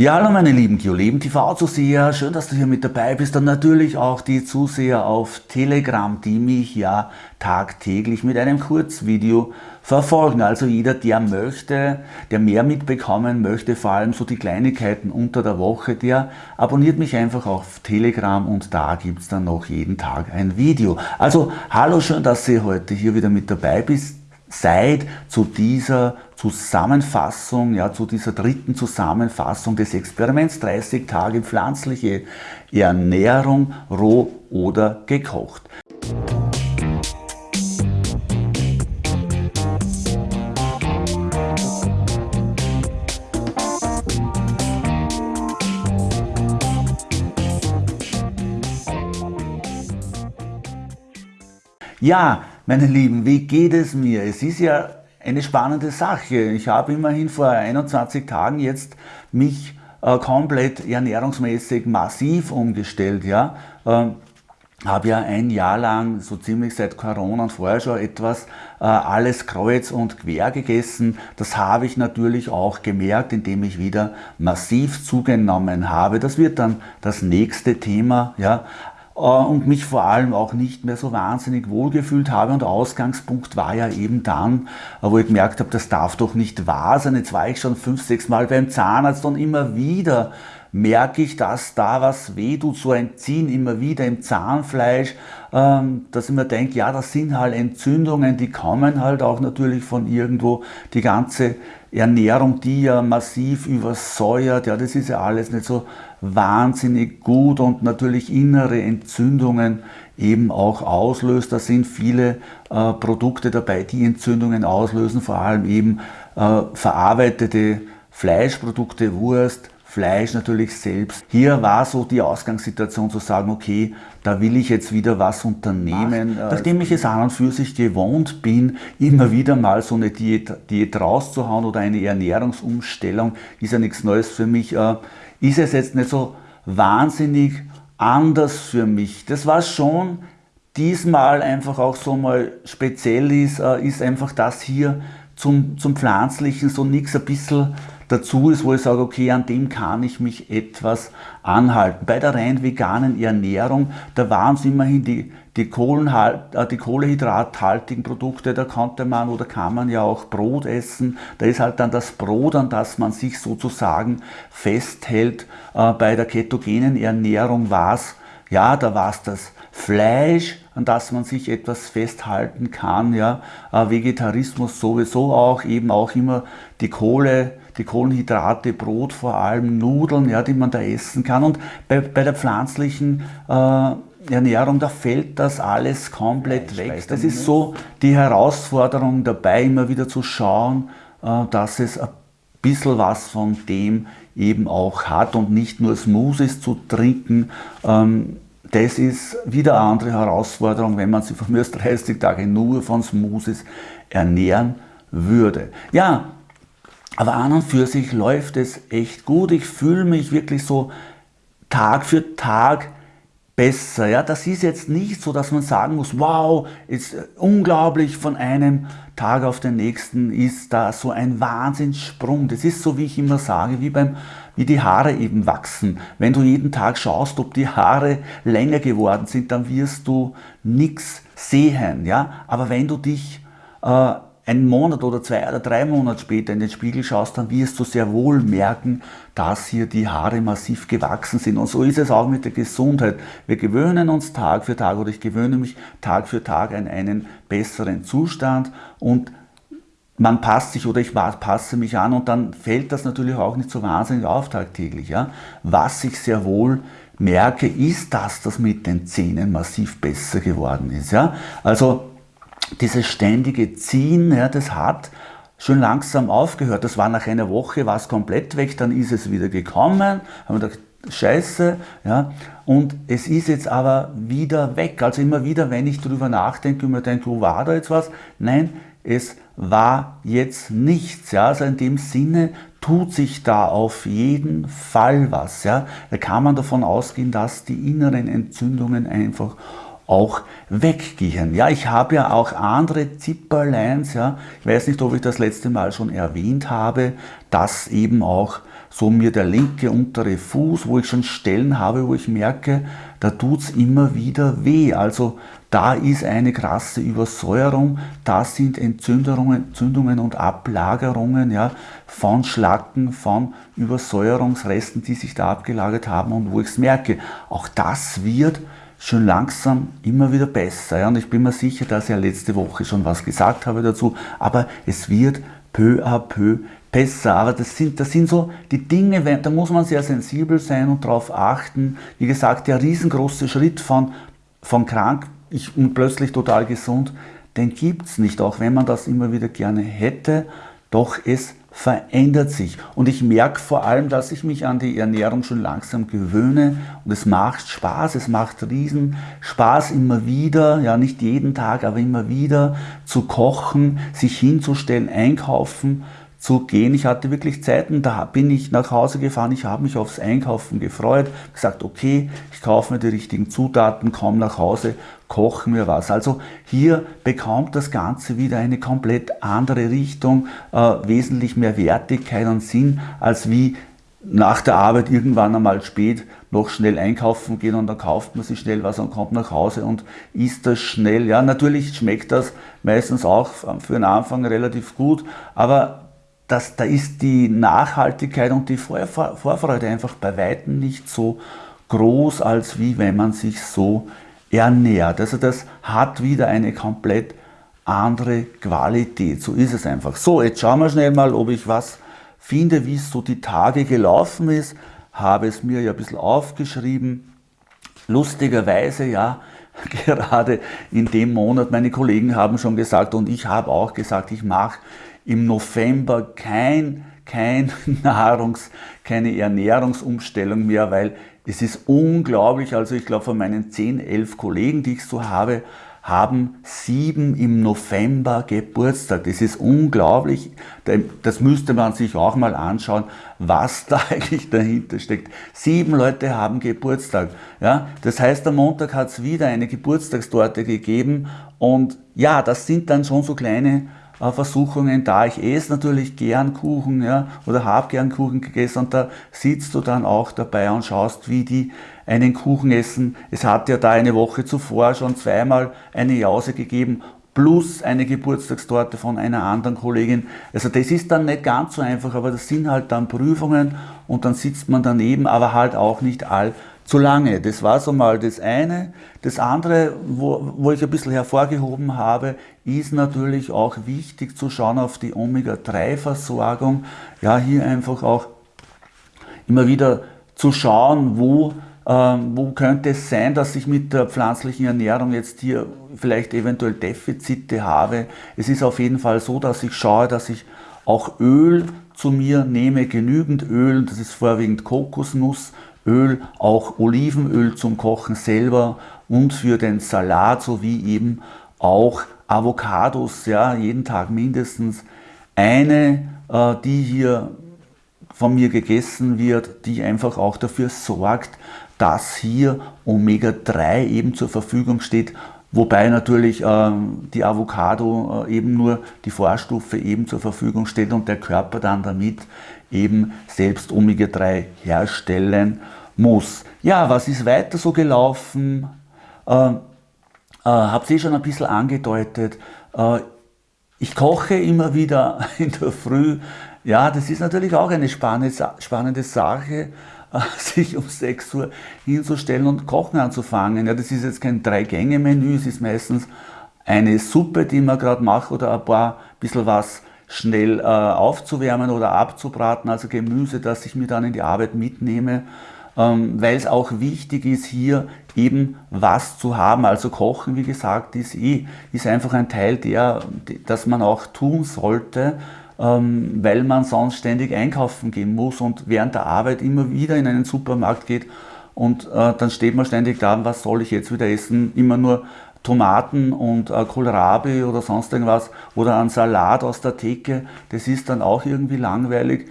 Ja, hallo meine lieben Geoleben TV-Zuseher, schön, dass du hier mit dabei bist und natürlich auch die Zuseher auf Telegram, die mich ja tagtäglich mit einem Kurzvideo verfolgen. Also jeder, der möchte, der mehr mitbekommen möchte, vor allem so die Kleinigkeiten unter der Woche, der abonniert mich einfach auf Telegram und da gibt es dann noch jeden Tag ein Video. Also hallo, schön, dass ihr heute hier wieder mit dabei bist seid zu dieser Zusammenfassung, ja, zu dieser dritten Zusammenfassung des Experiments 30 Tage pflanzliche Ernährung, roh oder gekocht. Ja, meine Lieben, wie geht es mir? Es ist ja eine spannende Sache. Ich habe immerhin vor 21 Tagen jetzt mich äh, komplett ernährungsmäßig massiv umgestellt. Ja? Ähm, habe ja ein Jahr lang, so ziemlich seit Corona und vorher schon etwas, äh, alles kreuz und quer gegessen. Das habe ich natürlich auch gemerkt, indem ich wieder massiv zugenommen habe. Das wird dann das nächste Thema. Ja? Äh, und mich vor allem auch nicht mehr so wahnsinnig wohlgefühlt habe. Und Ausgangspunkt war ja eben dann, äh, wo ich gemerkt habe, das darf doch nicht wahr sein. Jetzt war ich schon fünf, sechs Mal beim Zahnarzt und immer wieder merke ich, dass da was weh tut, so ein Ziehen immer wieder im Zahnfleisch, ähm, dass ich mir denke, ja, das sind halt Entzündungen, die kommen halt auch natürlich von irgendwo, die ganze Ernährung, die ja massiv übersäuert, ja, das ist ja alles nicht so wahnsinnig gut und natürlich innere Entzündungen eben auch auslöst. Da sind viele äh, Produkte dabei, die Entzündungen auslösen, vor allem eben äh, verarbeitete Fleischprodukte, Wurst, Fleisch natürlich selbst. Hier war so die Ausgangssituation zu sagen, okay, da will ich jetzt wieder was unternehmen. Ach, Nachdem ich es an und für sich gewohnt bin, immer wieder mal so eine Diät, Diät rauszuhauen oder eine Ernährungsumstellung, ist ja nichts Neues für mich, äh, ist es jetzt nicht so wahnsinnig anders für mich. Das war schon diesmal einfach auch so mal speziell ist, äh, ist einfach das hier zum, zum Pflanzlichen so nichts ein bisschen dazu ist, wo ich sage, okay, an dem kann ich mich etwas anhalten. Bei der rein veganen Ernährung, da waren es immerhin die, die, äh, die kohlehydrathaltigen Produkte, da konnte man oder kann man ja auch Brot essen. Da ist halt dann das Brot, an das man sich sozusagen festhält. Äh, bei der ketogenen Ernährung war es, ja, da war es das Fleisch, an das man sich etwas festhalten kann. Ja. Äh, Vegetarismus sowieso auch, eben auch immer die Kohle, die Kohlenhydrate, Brot vor allem, Nudeln, ja, die man da essen kann. Und bei, bei der pflanzlichen äh, Ernährung, da fällt das alles komplett weg. Das ist so die Herausforderung dabei, immer wieder zu schauen, äh, dass es ein bisschen was von dem eben auch hat und nicht nur Smoothies zu trinken. Ähm, das ist wieder eine andere Herausforderung, wenn man sich von mir aus 30 Tage nur von Smoothies ernähren würde. Ja, aber an und für sich läuft es echt gut. Ich fühle mich wirklich so Tag für Tag besser. Ja, das ist jetzt nicht so, dass man sagen muss, wow, ist unglaublich, von einem Tag auf den nächsten ist da so ein Wahnsinnssprung. Das ist so, wie ich immer sage, wie, beim, wie die Haare eben wachsen. Wenn du jeden Tag schaust, ob die Haare länger geworden sind, dann wirst du nichts sehen. Ja? Aber wenn du dich äh, einen Monat oder zwei oder drei Monate später in den Spiegel schaust, dann wirst du sehr wohl merken, dass hier die Haare massiv gewachsen sind. Und so ist es auch mit der Gesundheit. Wir gewöhnen uns Tag für Tag oder ich gewöhne mich Tag für Tag an einen besseren Zustand und man passt sich oder ich passe mich an und dann fällt das natürlich auch nicht so wahnsinnig auf tagtäglich. Ja? Was ich sehr wohl merke, ist, dass das mit den Zähnen massiv besser geworden ist. Ja? Also dieses ständige Ziehen, ja, das hat schon langsam aufgehört. Das war nach einer Woche, war es komplett weg, dann ist es wieder gekommen, haben wir gedacht, scheiße, ja, und es ist jetzt aber wieder weg. Also immer wieder, wenn ich darüber nachdenke und mir denke, wo war da jetzt was? Nein, es war jetzt nichts. Ja. Also in dem Sinne tut sich da auf jeden Fall was. Ja. Da kann man davon ausgehen, dass die inneren Entzündungen einfach auch weggehen. Ja, ich habe ja auch andere Zipperlines, ja, ich weiß nicht, ob ich das letzte Mal schon erwähnt habe, dass eben auch so mir der linke untere Fuß, wo ich schon Stellen habe, wo ich merke, da tut es immer wieder weh. Also da ist eine krasse Übersäuerung, da sind Entzündungen, Entzündungen und Ablagerungen ja, von Schlacken, von Übersäuerungsresten, die sich da abgelagert haben und wo ich es merke. Auch das wird schon langsam immer wieder besser. Ja, und ich bin mir sicher, dass ich ja letzte Woche schon was gesagt habe dazu, aber es wird peu à peu besser. Aber das sind, das sind so die Dinge, da muss man sehr sensibel sein und darauf achten. Wie gesagt, der riesengroße Schritt von, von krank ich, und plötzlich total gesund, den gibt es nicht, auch wenn man das immer wieder gerne hätte. Doch es verändert sich. Und ich merke vor allem, dass ich mich an die Ernährung schon langsam gewöhne und es macht Spaß, es macht riesen Spaß immer wieder, ja nicht jeden Tag, aber immer wieder zu kochen, sich hinzustellen, einkaufen zu gehen. Ich hatte wirklich Zeiten, da bin ich nach Hause gefahren, ich habe mich aufs Einkaufen gefreut, gesagt, okay, ich kaufe mir die richtigen Zutaten, komme nach Hause, koche mir was. Also hier bekommt das Ganze wieder eine komplett andere Richtung, äh, wesentlich mehr Wertigkeit und Sinn, als wie nach der Arbeit irgendwann einmal spät noch schnell einkaufen gehen und dann kauft man sich schnell was und kommt nach Hause und isst das schnell. Ja, natürlich schmeckt das meistens auch für den Anfang relativ gut, aber das, da ist die Nachhaltigkeit und die Vorfreude einfach bei Weitem nicht so groß, als wie wenn man sich so ernährt. Also das hat wieder eine komplett andere Qualität. So ist es einfach. So, jetzt schauen wir schnell mal, ob ich was finde, wie es so die Tage gelaufen ist. Habe es mir ja ein bisschen aufgeschrieben. Lustigerweise, ja, gerade in dem Monat, meine Kollegen haben schon gesagt und ich habe auch gesagt, ich mache im November kein, kein Nahrungs-, keine Ernährungsumstellung mehr, weil es ist unglaublich, also ich glaube von meinen 10, 11 Kollegen, die ich so habe, haben sieben im November Geburtstag. Das ist unglaublich. Das müsste man sich auch mal anschauen, was da eigentlich dahinter steckt. Sieben Leute haben Geburtstag. Ja? Das heißt, am Montag hat es wieder eine Geburtstagstorte gegeben und ja, das sind dann schon so kleine Versuchungen da. Ich esse natürlich gern Kuchen ja, oder habe gern Kuchen gegessen und da sitzt du dann auch dabei und schaust, wie die einen Kuchen essen. Es hat ja da eine Woche zuvor schon zweimal eine Jause gegeben plus eine Geburtstagstorte von einer anderen Kollegin. Also das ist dann nicht ganz so einfach, aber das sind halt dann Prüfungen und dann sitzt man daneben, aber halt auch nicht all zu lange. Das war so mal das eine. Das andere, wo, wo ich ein bisschen hervorgehoben habe, ist natürlich auch wichtig zu schauen auf die Omega-3-Versorgung. Ja, hier einfach auch immer wieder zu schauen, wo, ähm, wo könnte es sein, dass ich mit der pflanzlichen Ernährung jetzt hier vielleicht eventuell Defizite habe. Es ist auf jeden Fall so, dass ich schaue, dass ich auch Öl zu mir nehme, genügend Öl, das ist vorwiegend Kokosnuss, Öl, auch Olivenöl zum Kochen selber und für den Salat sowie eben auch Avocados, ja, jeden Tag mindestens. Eine, äh, die hier von mir gegessen wird, die einfach auch dafür sorgt, dass hier Omega-3 eben zur Verfügung steht, wobei natürlich ähm, die Avocado äh, eben nur die Vorstufe eben zur Verfügung steht und der Körper dann damit eben selbst Omega-3 herstellen muss. Ja, was ist weiter so gelaufen? Äh, äh, Habt ihr schon ein bisschen angedeutet. Äh, ich koche immer wieder in der Früh. Ja, das ist natürlich auch eine spannende, spannende Sache, sich um 6 Uhr hinzustellen und kochen anzufangen. Ja, das ist jetzt kein Drei-Gänge-Menü, es ist meistens eine Suppe, die man gerade macht oder ein paar bisschen was schnell äh, aufzuwärmen oder abzubraten, also Gemüse, das ich mir dann in die Arbeit mitnehme. Ähm, weil es auch wichtig ist, hier eben was zu haben. Also Kochen, wie gesagt, ist, eh, ist einfach ein Teil, der, das man auch tun sollte, ähm, weil man sonst ständig einkaufen gehen muss und während der Arbeit immer wieder in einen Supermarkt geht und äh, dann steht man ständig da, was soll ich jetzt wieder essen? Immer nur Tomaten und äh, Kohlrabi oder sonst irgendwas oder ein Salat aus der Theke, das ist dann auch irgendwie langweilig.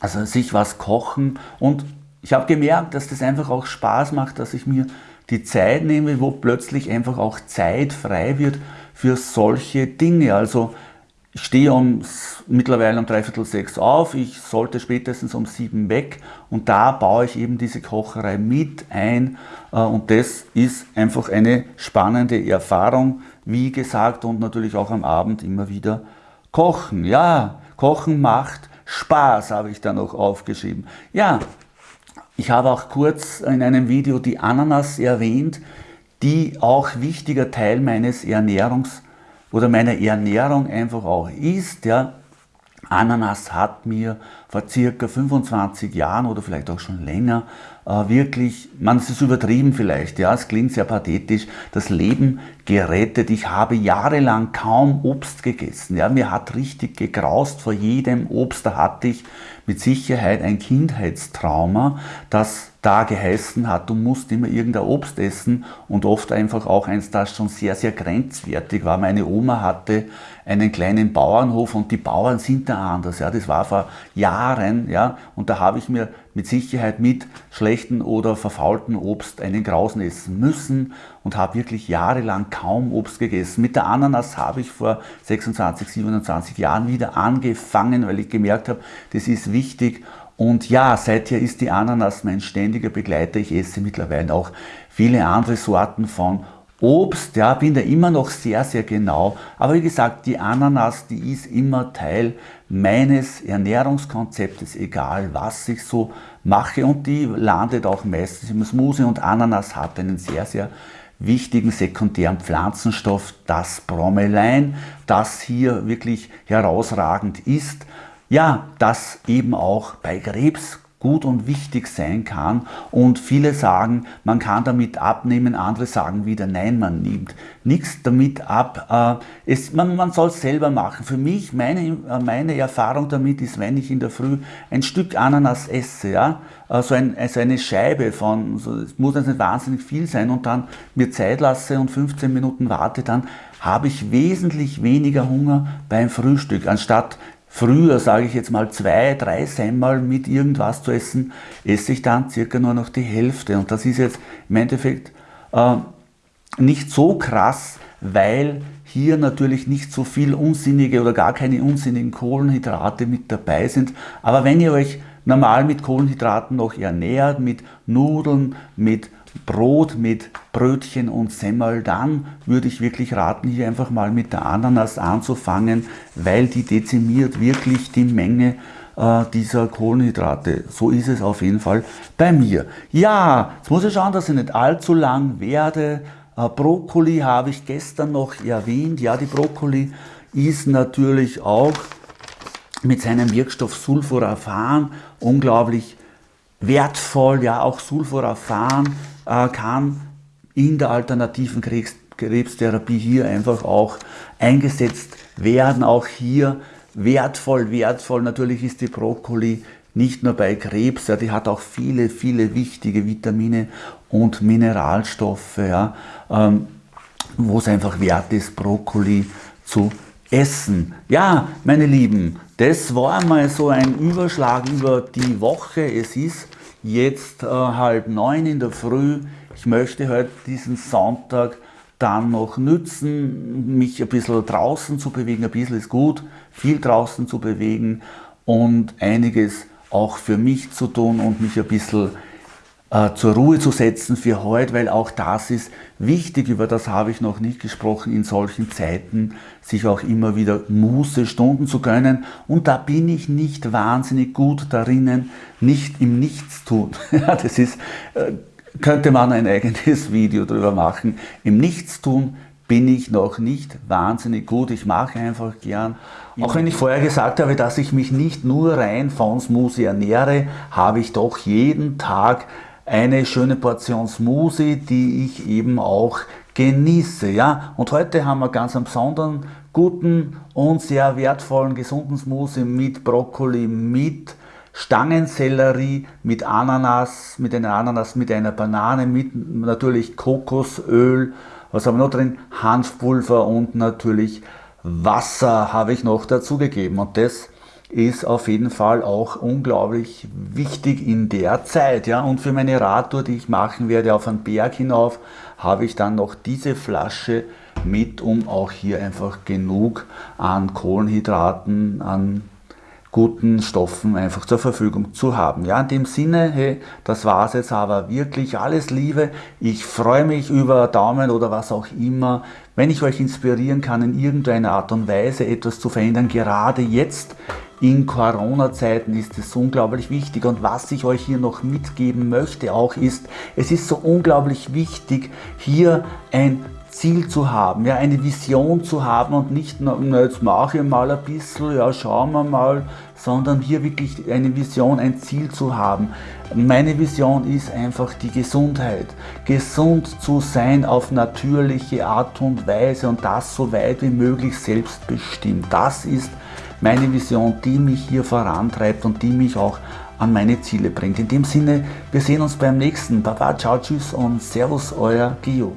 Also sich was kochen und ich habe gemerkt, dass das einfach auch Spaß macht, dass ich mir die Zeit nehme, wo plötzlich einfach auch Zeit frei wird für solche Dinge. Also ich stehe um, mittlerweile um dreiviertel sechs auf, ich sollte spätestens um sieben weg und da baue ich eben diese Kocherei mit ein äh, und das ist einfach eine spannende Erfahrung, wie gesagt und natürlich auch am Abend immer wieder kochen. Ja, kochen macht Spaß, habe ich da noch aufgeschrieben. Ja, ich habe auch kurz in einem Video die Ananas erwähnt, die auch wichtiger Teil meines Ernährungs- oder meiner Ernährung einfach auch ist. Ja. Ananas hat mir vor circa 25 Jahren oder vielleicht auch schon länger äh, wirklich, man es ist übertrieben vielleicht, ja, es klingt sehr pathetisch, das Leben gerettet. Ich habe jahrelang kaum Obst gegessen. Ja, mir hat richtig gegraust vor jedem Obst. Da hatte ich mit Sicherheit ein Kindheitstrauma, das da geheißen hat, du musst immer irgendein Obst essen und oft einfach auch eins, das schon sehr, sehr grenzwertig war. Meine Oma hatte einen kleinen Bauernhof und die Bauern sind da anders. Ja, das war vor Jahren ja, und da habe ich mir mit Sicherheit mit schlechten oder verfaulten Obst einen Grausen essen müssen und habe wirklich jahrelang kaum Obst gegessen. Mit der Ananas habe ich vor 26, 27 Jahren wieder angefangen, weil ich gemerkt habe, das ist wichtig und ja, seither ist die Ananas mein ständiger Begleiter. Ich esse mittlerweile auch viele andere Sorten von Obst, ja, bin da immer noch sehr, sehr genau. Aber wie gesagt, die Ananas, die ist immer Teil meines Ernährungskonzeptes, egal was ich so mache. Und die landet auch meistens im Smoothie. Und Ananas hat einen sehr, sehr wichtigen sekundären Pflanzenstoff, das Bromelain, das hier wirklich herausragend ist. Ja, das eben auch bei Krebs gut und wichtig sein kann und viele sagen, man kann damit abnehmen, andere sagen wieder, nein, man nimmt nichts damit ab. Äh, es, man, man soll es selber machen. Für mich, meine, äh, meine Erfahrung damit ist, wenn ich in der Früh ein Stück Ananas esse, ja, äh, so ein, also eine Scheibe von, so, es muss jetzt nicht wahnsinnig viel sein und dann mir Zeit lasse und 15 Minuten warte, dann habe ich wesentlich weniger Hunger beim Frühstück, anstatt früher, sage ich jetzt mal, zwei, drei Semmel mit irgendwas zu essen, esse ich dann circa nur noch die Hälfte. Und das ist jetzt im Endeffekt äh, nicht so krass, weil hier natürlich nicht so viel unsinnige oder gar keine unsinnigen Kohlenhydrate mit dabei sind. Aber wenn ihr euch normal mit Kohlenhydraten noch ernährt, mit Nudeln, mit Brot mit Brötchen und Semmel, dann würde ich wirklich raten, hier einfach mal mit der Ananas anzufangen, weil die dezimiert wirklich die Menge äh, dieser Kohlenhydrate. So ist es auf jeden Fall bei mir. Ja, jetzt muss ich schauen, dass ich nicht allzu lang werde. Äh, Brokkoli habe ich gestern noch erwähnt. Ja, die Brokkoli ist natürlich auch mit seinem Wirkstoff Sulforaphan unglaublich wertvoll, ja auch Sulforaphan äh, kann in der alternativen Krebs, Krebstherapie hier einfach auch eingesetzt werden. Auch hier wertvoll, wertvoll. Natürlich ist die Brokkoli nicht nur bei Krebs, ja, die hat auch viele, viele wichtige Vitamine und Mineralstoffe, ja, ähm, wo es einfach wert ist, Brokkoli zu essen. Ja, meine Lieben, das war mal so ein Überschlag über die Woche. Es ist jetzt äh, halb neun in der Früh. Ich möchte heute diesen Sonntag dann noch nützen, mich ein bisschen draußen zu bewegen. Ein bisschen ist gut, viel draußen zu bewegen und einiges auch für mich zu tun und mich ein bisschen äh, zur Ruhe zu setzen für heute, weil auch das ist wichtig, über das habe ich noch nicht gesprochen, in solchen Zeiten sich auch immer wieder Muße Stunden zu gönnen und da bin ich nicht wahnsinnig gut darinnen, nicht im Nichtstun. das ist, äh, könnte man ein eigenes Video darüber machen. Im Nichtstun bin ich noch nicht wahnsinnig gut. Ich mache einfach gern. Auch wenn ich vorher gesagt habe, dass ich mich nicht nur rein von Smoothie ernähre, habe ich doch jeden Tag eine schöne Portion Smoothie, die ich eben auch genieße. Ja? Und heute haben wir ganz einen besonderen, guten und sehr wertvollen, gesunden Smoothie mit Brokkoli, mit Stangensellerie, mit Ananas, mit einer Ananas, mit einer Banane, mit natürlich Kokosöl, was haben wir noch drin? Hanfpulver und natürlich Wasser habe ich noch dazugegeben. Und das ist auf jeden Fall auch unglaublich wichtig in der Zeit. Ja? Und für meine Radtour, die ich machen werde auf einen Berg hinauf, habe ich dann noch diese Flasche mit, um auch hier einfach genug an Kohlenhydraten, an guten Stoffen einfach zur Verfügung zu haben. Ja, in dem Sinne, hey, das war es jetzt aber wirklich. Alles Liebe. Ich freue mich über Daumen oder was auch immer, wenn ich euch inspirieren kann, in irgendeiner Art und Weise etwas zu verändern. Gerade jetzt in Corona-Zeiten ist es unglaublich wichtig. Und was ich euch hier noch mitgeben möchte auch ist, es ist so unglaublich wichtig, hier ein Ziel zu haben, ja, eine Vision zu haben und nicht, na, jetzt mache ich mal ein bisschen, ja, schauen wir mal, sondern hier wirklich eine Vision, ein Ziel zu haben. Meine Vision ist einfach die Gesundheit. Gesund zu sein auf natürliche Art und Weise und das so weit wie möglich selbstbestimmt. Das ist meine Vision, die mich hier vorantreibt und die mich auch an meine Ziele bringt. In dem Sinne, wir sehen uns beim nächsten. Baba, ciao, tschüss und servus, euer Gio.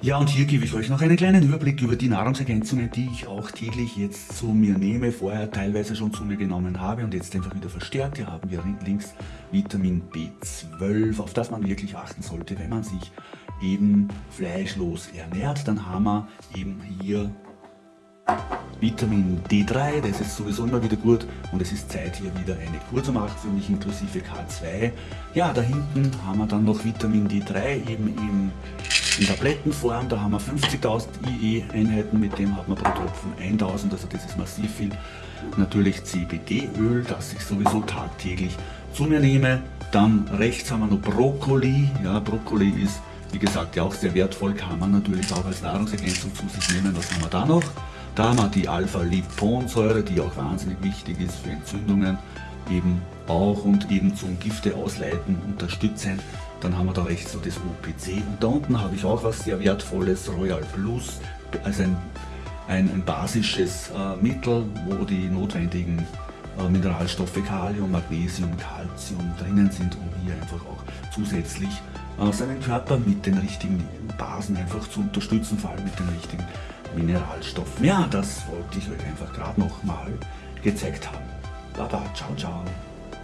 Ja, und hier gebe ich euch noch einen kleinen Überblick über die Nahrungsergänzungen, die ich auch täglich jetzt zu mir nehme, vorher teilweise schon zu mir genommen habe und jetzt einfach wieder verstärkt. Hier haben wir links Vitamin B12, auf das man wirklich achten sollte, wenn man sich eben fleischlos ernährt. Dann haben wir eben hier Vitamin D3, das ist sowieso immer wieder gut und es ist Zeit hier wieder eine Kur zu machen für mich inklusive K2. Ja, da hinten haben wir dann noch Vitamin D3 eben im in Tablettenform, da haben wir 50.000 IE-Einheiten, mit dem hat man pro Tropfen 1000, also das ist massiv viel. Natürlich CBD-Öl, das ich sowieso tagtäglich zu mir nehme. Dann rechts haben wir noch Brokkoli. Ja, Brokkoli ist, wie gesagt, ja auch sehr wertvoll, kann man natürlich auch als Nahrungsergänzung zu sich nehmen. Was haben wir da noch? Da haben wir die Alpha-Liponsäure, die auch wahnsinnig wichtig ist für Entzündungen, eben auch und eben zum Gifte ausleiten unterstützen. Dann haben wir da rechts so das OPC und da unten habe ich auch was sehr wertvolles, Royal Plus, also ein, ein, ein basisches äh, Mittel, wo die notwendigen äh, Mineralstoffe Kalium, Magnesium, Calcium drinnen sind, um hier einfach auch zusätzlich äh, seinen Körper mit den richtigen Basen einfach zu unterstützen, vor allem mit den richtigen Mineralstoffen. Ja, das wollte ich euch einfach gerade nochmal gezeigt haben. Baba, ciao, ciao.